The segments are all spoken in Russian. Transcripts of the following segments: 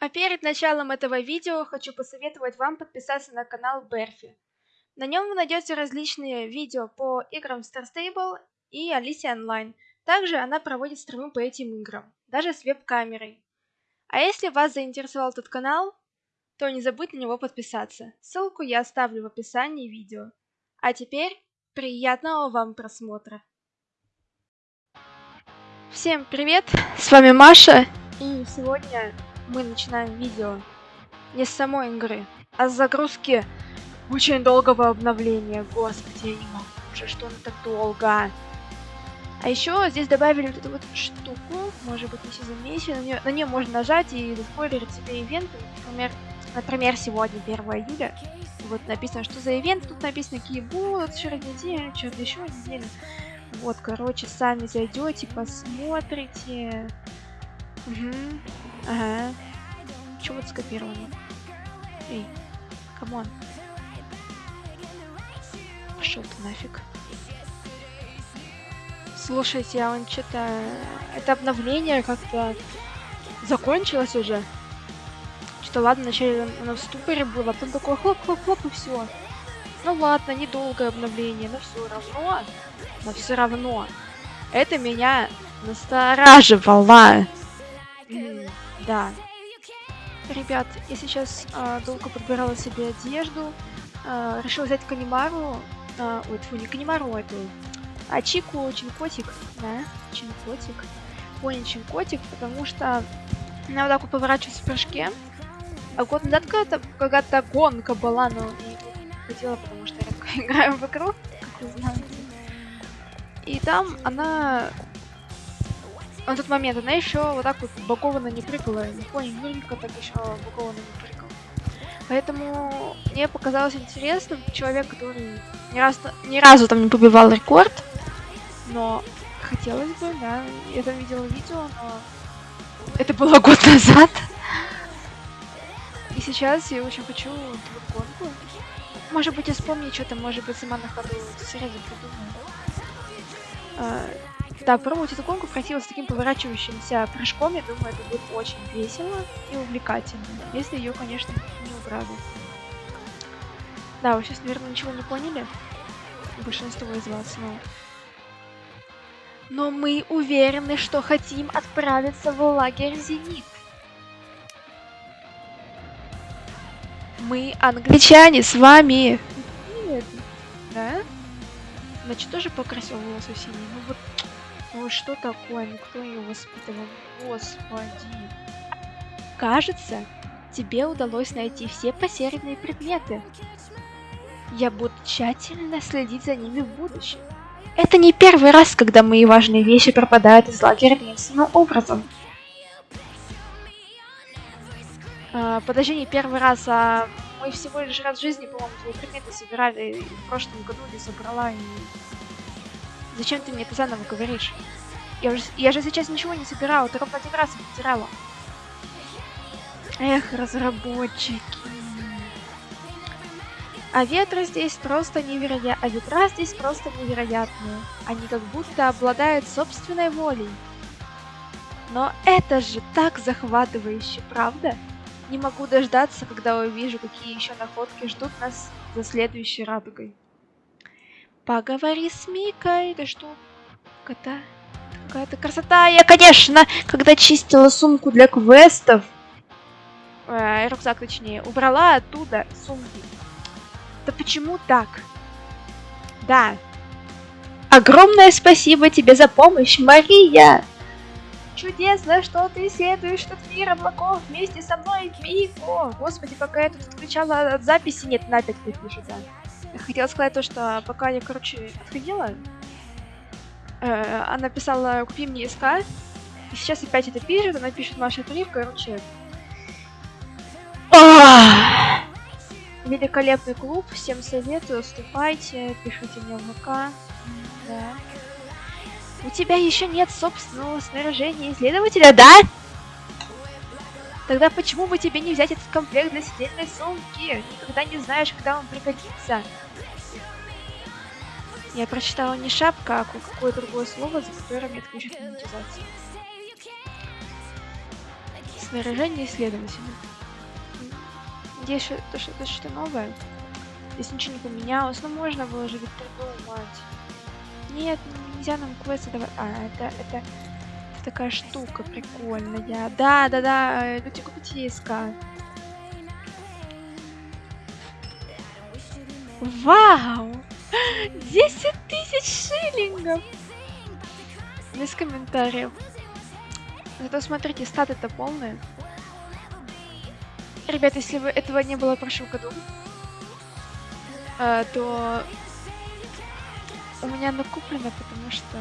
А перед началом этого видео хочу посоветовать вам подписаться на канал Берфи. На нем вы найдете различные видео по играм Star Stable и Alicia Online. Также она проводит стримы по этим играм, даже с веб-камерой. А если вас заинтересовал этот канал, то не забудь на него подписаться. Ссылку я оставлю в описании видео. А теперь приятного вам просмотра. Всем привет, с вами Маша, и сегодня мы начинаем видео не с самой игры, а с загрузки очень долгого обновления. Господи, я не могу уже, что оно так долго. А еще здесь добавили вот эту вот штуку, может быть все заметили, на нее, можно нажать и заспойлерить себе ивенты, например, например, сегодня, 1 июля. Вот написано, что за ивент, тут написано, какие будут через неделю, через еще неделю. Вот, короче, сами зайдете, посмотрите. Угу. Ага. Чего вот скопировано? Эй, come on. Пошел ты нафиг. Слушайте, а он что-то... Это обновление как-то закончилось уже. Что ладно, вначале оно в ступоре было, а потом такое хлоп-хлоп-хлоп и все. Ну ладно, недолгое обновление, но все равно, но все равно, это меня настораживало. да. Ребят, я сейчас э, долго подбирала себе одежду, э, решила взять Канимару, э, ой, тьфу, не Канимару, а эту, а Чику, Чинкотик, да, Чинкотик, понял, Чинкотик, потому что она вот так вот поворачивается в прыжке, а год назад когда-то когда гонка была, но не хотела, потому что я редко играю в игру, как вы знаете. И там она на тот момент она еще вот так вот бокованно не прыгала. Не понял, Юлька так еще бокованно не прыгал. Поэтому мне показалось интересным человек, который ни, раз, ни разу там не побивал рекорд, но хотелось бы, да, я там видела видео, но это было год назад. И сейчас я очень хочу эту гонку. Может быть, я вспомню что-то, может быть, сама на ходу сразу придумаю. Да, пробовать эту гонку красиво с таким поворачивающимся прыжком, я думаю, это будет очень весело и увлекательно, если ее, конечно, не убрали. Да, вы сейчас, наверное, ничего не поняли, большинство из вас, но... Но мы уверены, что хотим отправиться в лагерь Зенит. Мы англичане с вами. Нет. Да? Значит, тоже покрасил волосы синие. Ну вот ну что такое? Ну кто ее воспитывал? Господи. Кажется, тебе удалось найти все потерянные предметы. Я буду тщательно следить за ними в будущем. Это не первый раз, когда мои важные вещи пропадают из лагеря таинственным образом. А, подожди, не первый раз, а мы всего лишь раз в жизни, по-моему, твои предметы собирали в прошлом году или собрала и Зачем ты мне это заново говоришь? Я же, я же сейчас ничего не собирала, только один раз потеряла. Эх, разработчики. А ветры здесь просто невероятные. А ветра здесь просто невероятные. Они как будто обладают собственной волей. Но это же так захватывающе, правда? Не могу дождаться, когда увижу, какие еще находки ждут нас за следующей радугой. Поговори с Микой, да что? Кота. Какая-то красота. Я, конечно, когда чистила сумку для квестов, э, рюкзак точнее, убрала оттуда сумки. Да почему так? Да. Огромное спасибо тебе за помощь, Мария! Чудесно, что ты следуешь этот мир облаков вместе со мной, Мико! Господи, пока я тут отключала от записи, нет, на опять пишет, да. Хотела сказать то, что пока я, короче, отходила, э, она писала «Купи мне СК», и сейчас опять это пишет, она пишет «Маша Трив», короче... Великолепный клуб, всем советую, вступайте, пишите мне в ВК. Да. У тебя еще нет собственного снаряжения исследователя, да? Тогда почему бы тебе не взять этот комплект для сидельной сумки? Никогда не знаешь, когда он пригодится. Я прочитала не шапка, а какое-то другое слово, за которое мне отключат монетизацию. Снаряжение исследователя. Надеюсь, что это что-то что новое. Здесь ничего не поменялось. Ну можно было же ведь придумать. Нет, нельзя нам квесты давать. А, это, это такая штука прикольная. Да, да, да, люди купите ИСК. Вау! 10 тысяч шиллингов! Без комментариев. Зато смотрите, статы это полные. Ребят, если бы этого не было в прошлом году, э, то у меня накуплено, потому что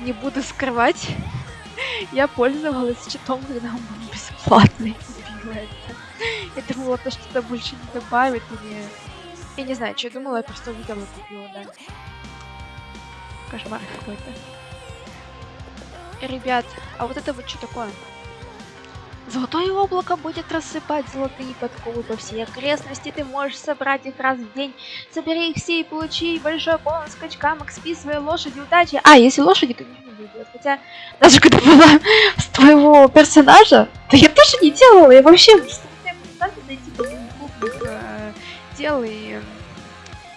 не буду скрывать. Я пользовалась читом, когда он был бесплатный. Я думала, то что-то больше не добавит или... Я не знаю, что я думала, я просто увидела и купила, да. Кошмар какой-то. Ребят, а вот это вот что такое? Золотое облако будет рассыпать золотые подковы по всей окрестности. Ты можешь собрать их раз в день. Собери их все и получи большой бонус скачка, XP своей лошади удачи. А, если лошади, то не будет. Хотя, даже когда была с твоего персонажа, то я тоже не делала. Я вообще э, дел и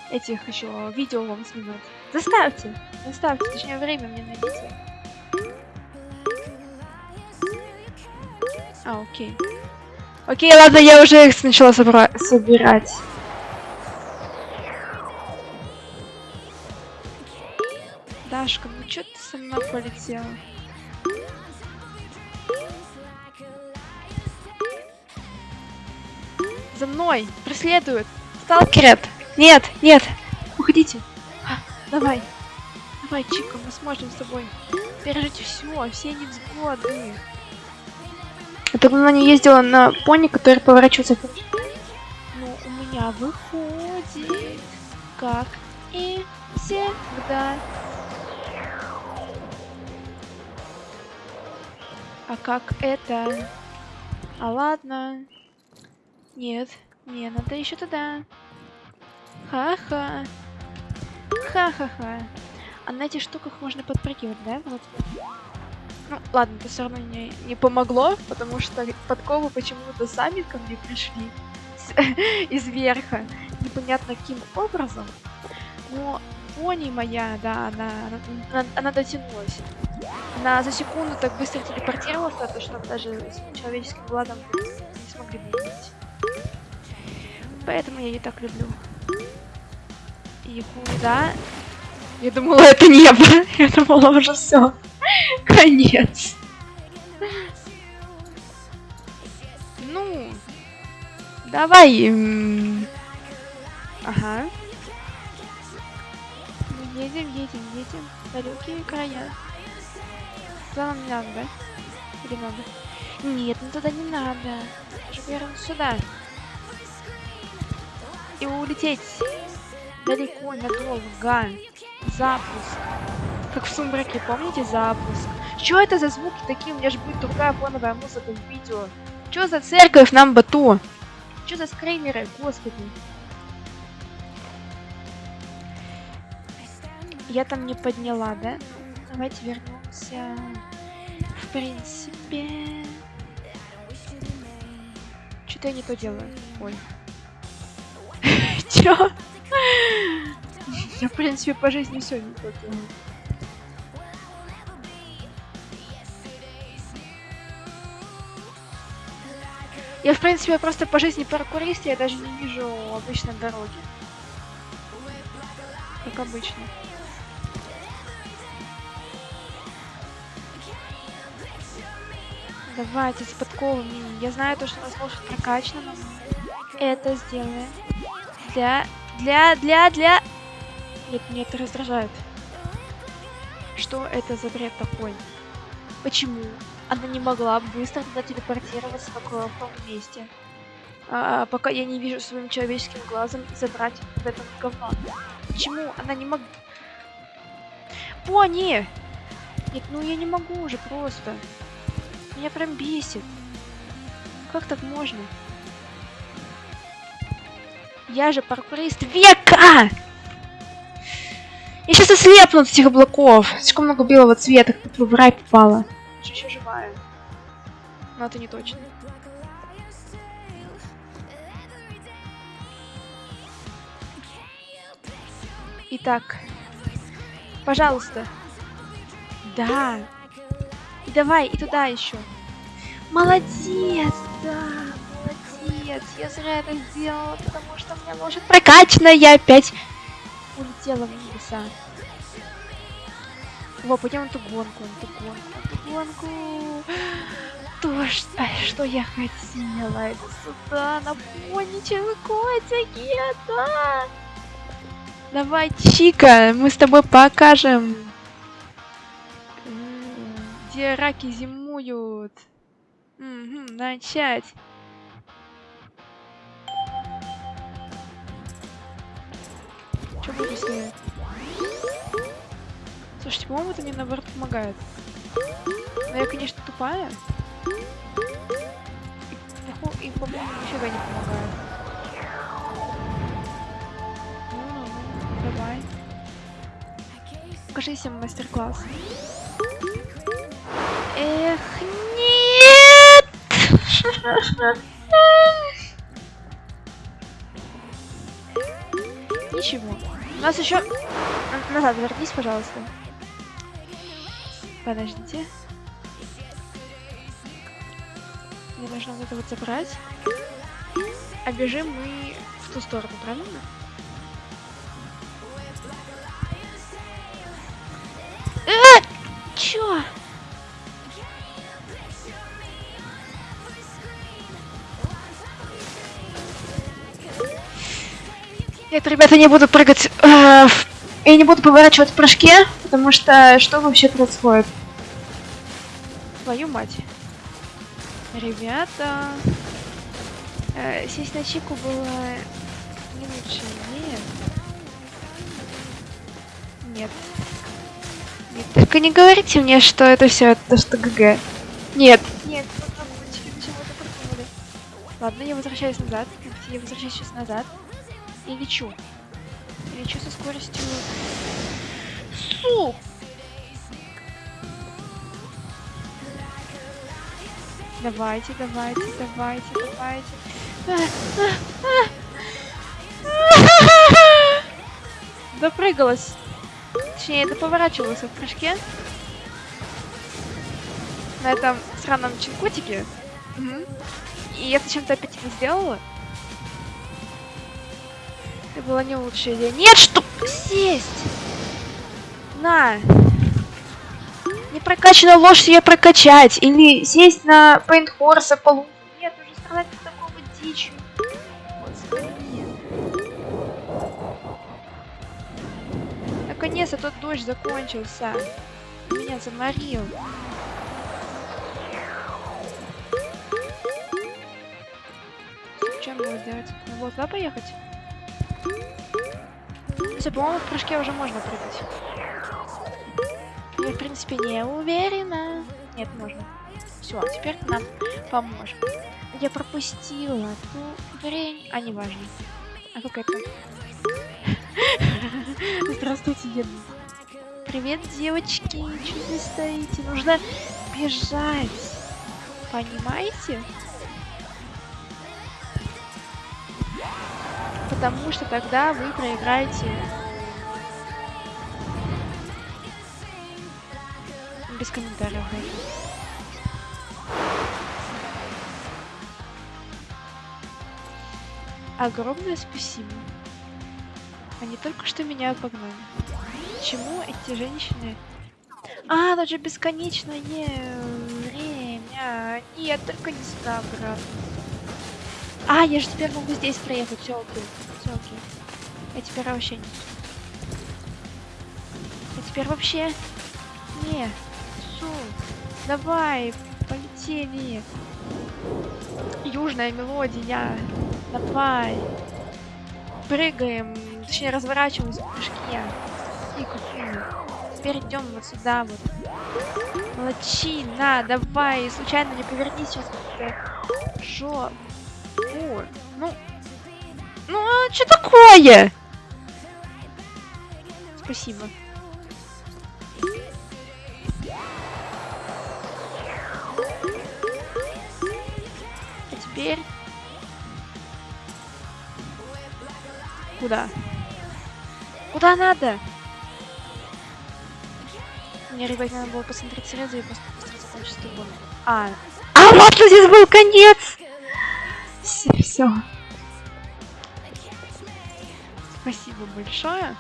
этих еще видео вам снимать. Заставьте, заставьте, точнее время мне найдите. А, окей. Окей, ладно, я уже их сначала собра собирать. Дашка, ну чё ты со мной полетела? За мной! Преследуют! Сталкерят! Нет, нет! Уходите! А, давай! Давай, Чика, мы сможем с тобой пережить все, все невзгоды. Я тогда не ездила на пони, который поворачивается Ну, у меня выходит, как и всегда. А как это? А ладно. Нет, не, надо еще туда. Ха-ха. Ха-ха-ха. А на этих штуках можно подпрыгивать, да? Вот. Ну, ладно, это все равно не, не помогло, потому что подковы почему-то сами ко мне пришли из верха. Непонятно каким образом. Но пони моя, да, она, она, она дотянулась. Она за секунду так быстро телепортировалась, то что даже с человеческим глазом не смогли видеть. Поэтому я ее так люблю. И куда? Я думала, это небо. Я думала, уже все. Конец. Ну, давай. Ага. Едем, едем, едем. Далекие края. Туда нам не надо, да? Или надо? Нет, ну туда не надо. Верно сюда и улететь далеко, надолго. Запуск. Как в сумраке, помните запуск? Что это за звуки такие? У меня же будет другая фоновая музыка в видео. Что за церковь нам бату? Что за скреймеры, господи? Я там не подняла, да? Давайте вернемся. В принципе... Что-то я не то делаю. Ой. Чё? Я, в принципе, по жизни все не то делаю. Я, в принципе, просто по жизни паркурист, я даже не вижу обычной дороги. Как обычно. Давайте с подковами. Я знаю то, что у нас лошадь прокачана, но это сделаем. Для... Для... Для... Для... Нет, меня это раздражает. Что это за бред такой? Почему она не могла быстро туда телепортироваться, в том месте? А, пока я не вижу своим человеческим глазом забрать вот это говно. Почему она не могла... Пони! Нет, ну я не могу уже просто. Меня прям бесит. Как так можно? Я же паркурист века! Я сейчас ослепну от этих облаков. Слишком много белого цвета, как будто в рай попала. Еще живая. Но это не точно. Итак, пожалуйста. Да. И давай, и туда еще. Молодец, да, молодец. Я зря это сделала, потому что у меня лошадь прокачана, я опять улетела в небеса. Во, пойдем эту гонку, эту гонку, эту гонку. То, что, что я хотела. Это сюда, на поничевы котики, да. Давай, Чика, мы с тобой покажем, где раки зимуют. Угу, начать. Что буду сделать? Слушайте, по-моему, это мне наоборот помогает. Но я, конечно, тупая. И, и по-моему, нифига не помогает. Ну, ну, давай. Покажи всем мастер-класс. Эх, нет! Ничего. У нас еще... Назад вернись, пожалуйста. Подождите. Мне нужно вот это вот забрать. А бежим мы в ту сторону, правильно? Э! Чё? Нет, ребята, не буду прыгать. Э. Я не буду поворачивать в прыжке, потому что что вообще происходит? Твою мать. Ребята. Э, сесть на чику было не лучше. Нет. Нет. Нет. Только не говорите мне, что это все то, что ГГ. Нет. Нет, придумали. Ладно, я возвращаюсь назад. Я возвращаюсь сейчас назад. И лечу. И лечу со скоростью... Суп! Давайте, давайте, давайте, давайте. Допрыгалась. Точнее, доповорачивалась в прыжке. На этом сраном чинкутике. Угу. И я зачем-то опять это сделала. Это была не лучшая идея. Нет, что сесть! На! Не прокачана лошадь ее прокачать. Или сесть на Пейнт Хорса полу. Нет, уже сказать такого дичь. Наконец-то тот дождь закончился. Меня заморил. Чем его сделать? Вот, туда поехать? Все, по-моему, в прыжке уже можно прыгать. В принципе, не уверена. Нет, можно. Все, теперь нам поможет. Я пропустила ту хрень. А, не важно. А как это? Здравствуйте, деду. Привет, девочки. Чего вы стоите? Нужно бежать. Понимаете? Потому что тогда вы проиграете без комментариев. Огромное спасибо. Они только что меня обогнали. Почему эти женщины... А, тут же бесконечное время. Нет, только не сюда обратно. А, я же теперь могу здесь проехать. Все окей. Все окей. Я теперь вообще не... Я теперь вообще... Не. Все. Давай. Полетели. Южная мелодия. Давай. Прыгаем. Точнее, разворачиваемся в прыжке. И. Теперь идем вот сюда вот. Молодчина, давай. Случайно не повернись сейчас. Жопа. О, ну... Ну, а что такое? Спасибо. Теперь... Куда? Куда надо? Мне, ребят, надо было посмотреть сразу и просто быстро. А, а вот здесь был конец! Все, все. Спасибо большое.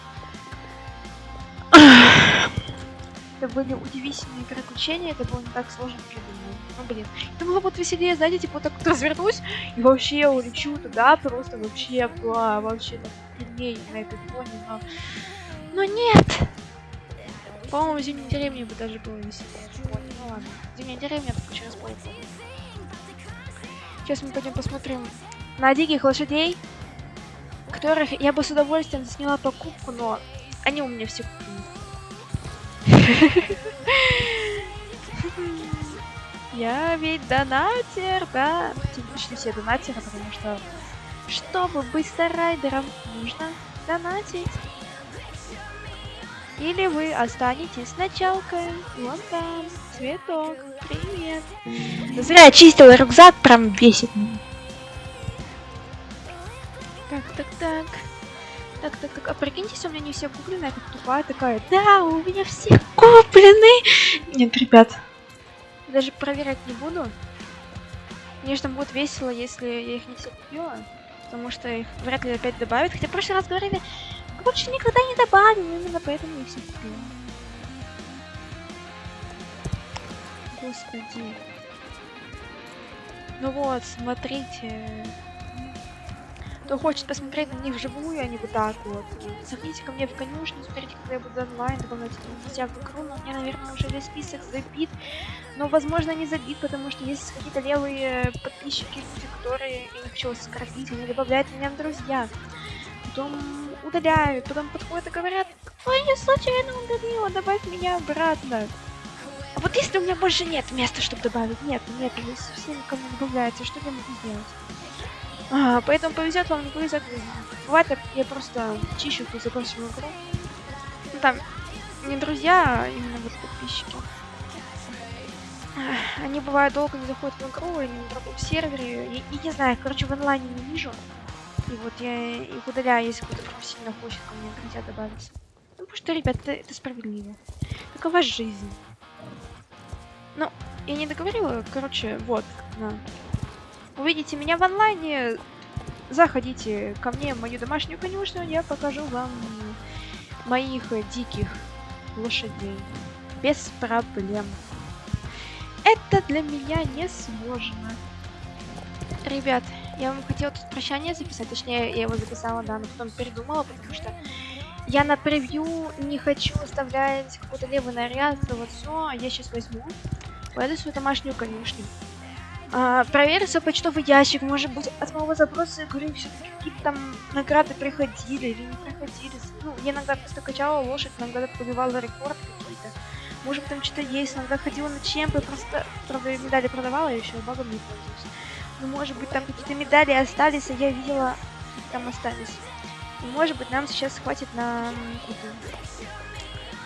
Это были удивительные приключения, это было не так сложно, думала. Ну, блин. Это было вот веселее, знаете, типа вот так вот развернусь, и вообще улечу туда, просто вообще была вообще сильнее на этой фоне, но... Но нет! По-моему, в зимней деревне бы даже было веселее. Ну ладно. Зимняя деревня только через полгода. Сейчас мы пойдем посмотрим на диких лошадей, которых я бы с удовольствием сняла покупку, но они у меня все куплены. Я ведь донатер, да? Почти все донатеры, потому что чтобы быть старайдером, нужно донатить. Или вы останетесь с началкой. Вон там, цветок. Привет. Зря я чистила рюкзак, прям бесит. Так, так, так. Так, так, так, а прикиньте, у меня не все куплены, я как тупая такая. Да, у меня все куплены. Нет, ребят, даже проверять не буду. Конечно, будет весело, если я их не все купила. Потому что их вряд ли опять добавят. Хотя в прошлый раз говорили, больше никогда не добавим, именно поэтому я все купила. Господи. Ну вот, смотрите. Кто хочет посмотреть на них вживую, а не вот так вот. Заходите ко мне в конюшню, смотрите, когда я буду онлайн, добавляйте друзья в игру. Но у меня, наверное, уже весь список забит. Но, возможно, не забит, потому что есть какие-то левые подписчики, которые, я не хочу вас они добавляют меня в друзья. Потом удаляют, потом подходят и говорят, ой, я случайно удалила, добавь меня обратно. А вот если у меня больше нет места, чтобы добавить, нет, нет, совсем никому не добавляется, что я могу сделать? А, поэтому повезет вам, не повезет. Бывает, я просто чищу эту забросила игру. Ну, там не друзья, а именно вот подписчики. Они бывают долго не заходят в игру, они на другом сервере. И, и не знаю, короче, в онлайне не вижу. И вот я их удаляю, если кто-то прям сильно хочет ко мне друзья добавиться. Ну, потому что, ребят, это, это справедливо. Такова жизнь. Ну, я не договорила, короче, вот, на увидите меня в онлайне, заходите ко мне в мою домашнюю конюшню, я покажу вам моих диких лошадей. Без проблем. Это для меня не сложно. Ребят, я вам хотела тут прощание записать, точнее, я его записала, да, но потом передумала, потому что я на превью не хочу оставлять какой-то левый наряд, вот все, я сейчас возьму, пойду свою домашнюю конюшню. А, проверится почтовый ящик, может быть, от моего запроса, говорю, все-таки какие-то там награды приходили или не приходили. Ну, я иногда просто качала лошадь, иногда побивала рекорд какие-то. Может там что-то есть, иногда ходила на чемпы, просто, правда, медали продавала, я еще багом не пользуюсь. Ну, может быть, там какие-то медали остались, а я видела, там остались. И, может быть, нам сейчас хватит на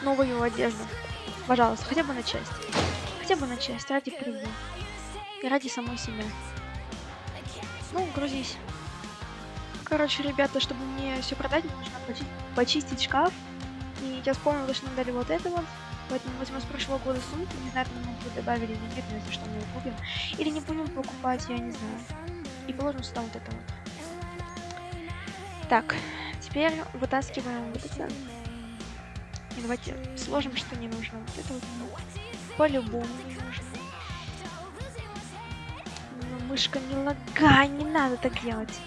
новую одежду. Пожалуйста, хотя бы на часть. Хотя бы на часть, ради прибыли и ради самой себя. Ну, грузись. Короче, ребята, чтобы мне все продать, мне нужно почи почистить шкаф. И я вспомнила, что нам дали вот это вот. Поэтому возьму с прошлого года сумку. Не знаю, там мы добавили или нет, но если что, мы ее купим. Или не будем покупать, я не знаю. И положим сюда вот это вот. Так, теперь вытаскиваем вот это. И давайте сложим, что не нужно. Вот это вот по-любому мышка, не лагай, не надо так делать.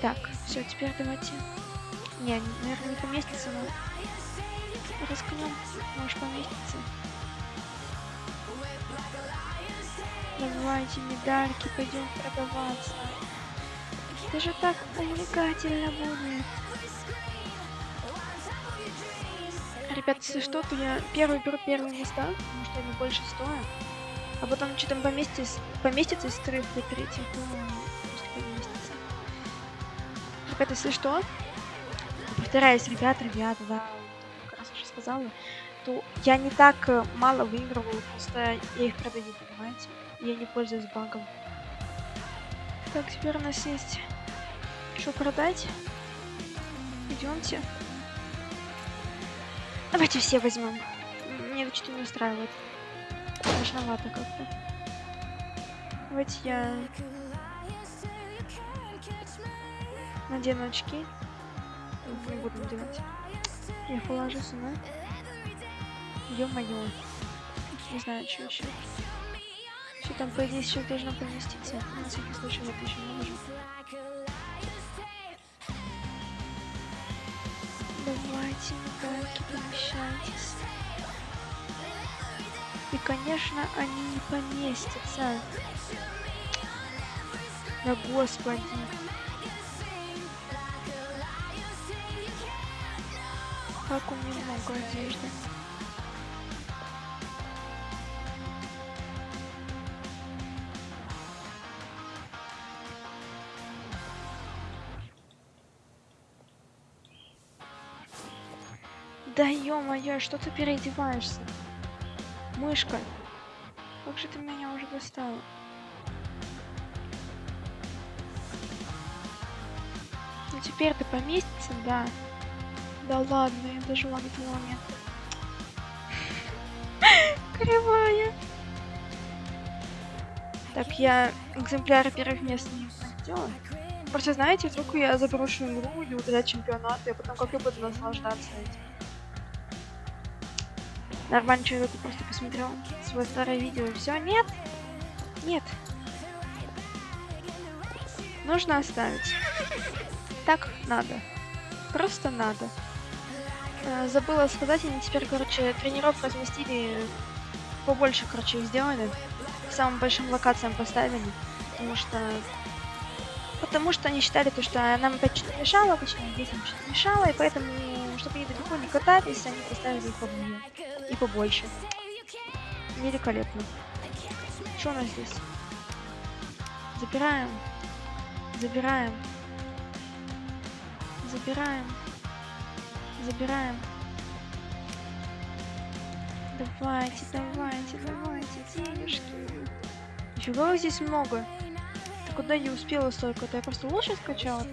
Так, все, теперь давайте. Не, наверное, не поместится, но рискнем, может поместиться. Давайте медальки, пойдем продаваться. Это же так увлекательно будет. Ребят, если что, то я первый беру первые места, потому что они больше стоят. А потом что там поместится, поместится из вторых до третьих, ну, просто поместится. Ребята, если что, повторяюсь, ребят, ребята, да, как раз уже сказала, то я не так э, мало выигрываю, просто я их продаю, понимаете? Я не пользуюсь багом. Так, теперь у нас есть что продать. Идемте. Давайте все возьмем. Мне что-то не устраивает. Страшновато как-то. Давайте я надену очки. Не буду надевать. Я положу сюда. Ё-моё. Не знаю, что еще. Что там, по идее, сейчас должно поместиться. На всякий случай вот еще наложу. Давайте, мигалки, помещайтесь. И, конечно, они не поместятся. Да господи. Как у меня много одежды. Да ё-моё, что ты переодеваешься? Мышка. Как же ты меня уже достала? Ну теперь ты поместится, да. Да ладно, я дожила до этого момента. Кривая. Так, я экземпляр первых мест не сделала. Просто знаете, вдруг я заброшу игру или удалять чемпионат, и потом как я буду наслаждаться этим. Нормальный человек просто посмотрел свое старое видео и все. Нет! Нет. Нужно оставить. Так надо. Просто надо. Э, забыла сказать, они теперь, короче, тренировку разместили побольше, короче, их сделали. К самым большим локациям поставили. Потому что... Потому что они считали, то, что нам опять что-то мешало, точнее, детям что-то мешало, и поэтому, чтобы они далеко не катались, они поставили их поближе и побольше. Великолепно. Что у нас здесь? Забираем. Забираем. Забираем. Забираем. Давайте, давайте, давайте, денежки. Нифига здесь много. Ты куда не успела столько-то? Я просто лошадь скачала.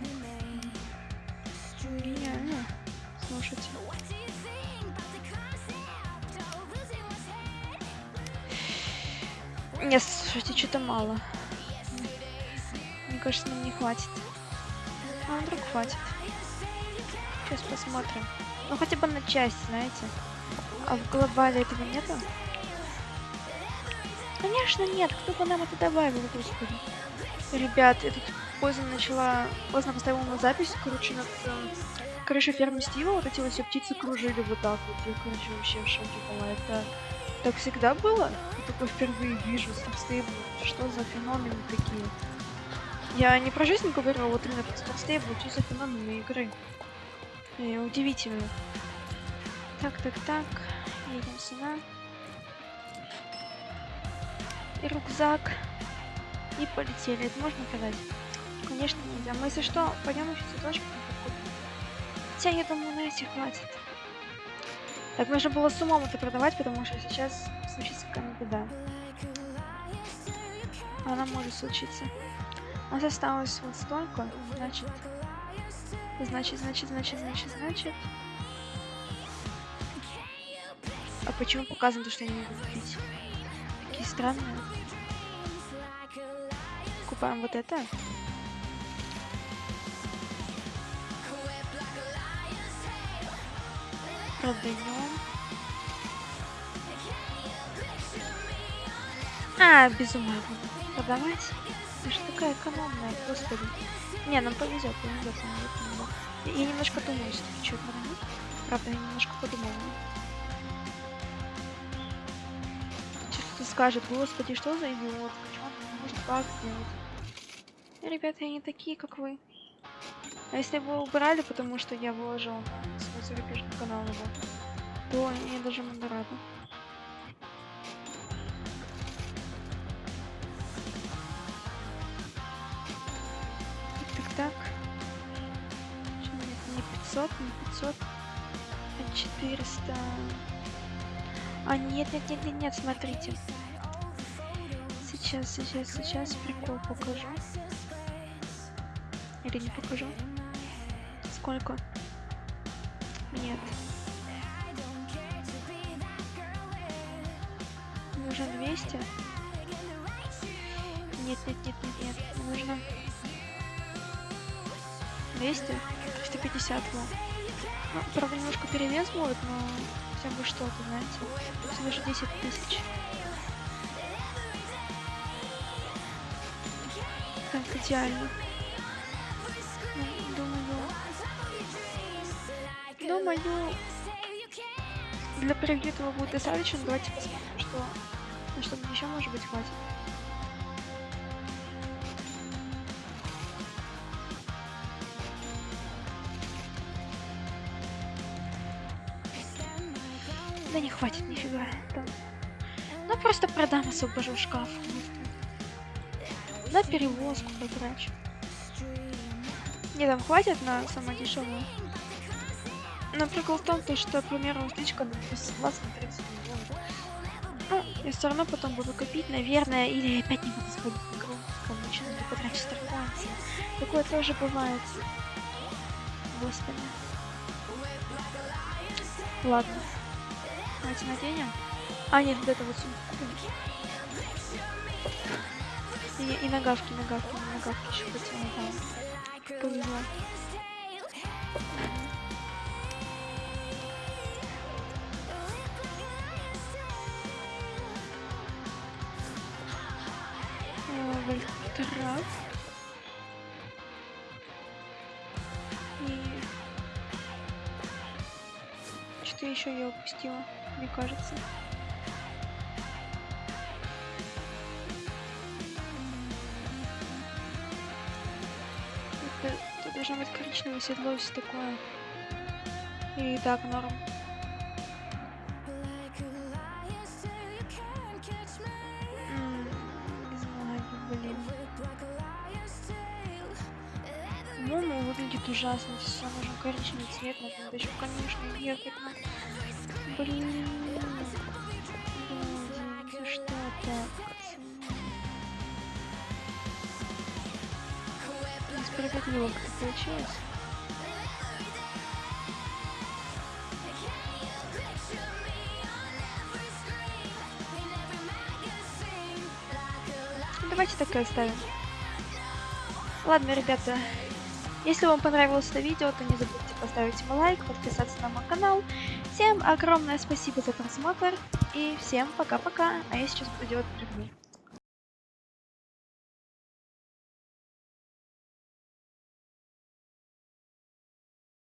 Слушайте, что-то мало. Мне кажется, нам не хватит. А вдруг хватит. Сейчас посмотрим. Ну хотя бы на часть, знаете. А в глобале этого нету? Конечно нет, кто бы нам это добавил, господи. Ребят, я тут поздно начала, поздно поставила на запись, короче, над э, крышей фермы Стива вот эти вот все птицы кружили вот так вот. Я, короче, вообще в шоке была. Это так всегда было? Я такое впервые вижу, Старстейбл. Что за феномены такие? Я не про жизнь говорю, а вот именно про Старстейбл, что за феномены игры. И удивительно. Так, так, так. Едем сюда. И рюкзак. И полетели. Это можно продать? Конечно нельзя. Мы если что, пойдем еще цветочки Хотя я думаю, на эти хватит. Так, нужно было с умом это продавать, потому что сейчас случится какая-нибудь беда. Она может случиться. У нас осталось вот столько, значит... Значит, значит, значит, значит, значит... А почему показано то, что я не могу купить? Такие странные. Купаем вот это. Продаем. А, без ума буду продавать. Ты же такая экономная, господи. Не, нам повезет, повезет, повезет, повезет. Я немножко думаю, что что продать. Правда, я немножко подумала. Что-то скажет, господи, что за идиот? Почему он не может как сделать? Ребята, я не такие, как вы. А если вы убрали, потому что я выложил свой зарубежный канал его, то я даже буду рада. Так, так, так. Что, нет, не 500, не 500, а 400. А, нет, нет, нет, нет, смотрите. Сейчас, сейчас, сейчас прикол покажу. Или не покажу? Сколько? Нет. Нужно 200? Нет, нет, нет, нет, нет. Нужно 200? 350 вот. Ну, правда, немножко перевес будет, но хотя бы что-то, знаете. Всего лишь 10 тысяч. Так, идеально. Думаю... Для превью будет достаточно. Давайте посмотрим, что... На что еще, может быть, хватит. Да не хватит нифига. Там. Ну просто продам освобожу шкаф. На перевозку потрачу. Не, там хватит на самое дешевое. Но прикол в том, то, что, к примеру, стычка на 20 на 30 миллионов. Ну, я все равно потом буду копить, наверное, или опять не буду сходить в игру, кому еще надо потратить страхование. Такое тоже бывает. Господи. Ладно. Давайте наденем. А, нет, вот это вот сумку. И, и нагавки, нагавки, нагавки еще хотела. Повезло. Вольтрак. И... Что еще я упустила, мне кажется. Это, это должно быть коричневое седло, все такое. И так, норм. По-моему, выглядит ужасно. Все нужен коричневый цвет, надо еще, конечно, ехать на... Блин. Блин, что так? Несправедливо как-то получилось. Давайте так и оставим. Ладно, ребята, если вам понравилось это видео, то не забудьте поставить ему лайк, подписаться на мой канал. Всем огромное спасибо за просмотр и всем пока-пока. А я сейчас буду делать.